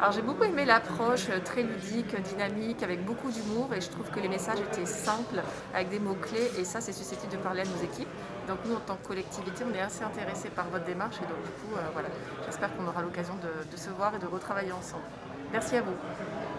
Alors j'ai beaucoup aimé l'approche, euh, très ludique, euh, dynamique, avec beaucoup d'humour et je trouve que les messages étaient simples, avec des mots clés et ça, c'est susceptible de parler à nos équipes. Donc nous, en tant que collectivité, on est assez intéressés par votre démarche et donc du coup, euh, voilà, j'espère qu'on aura l'occasion de se voir et de retravailler ensemble. Merci à vous.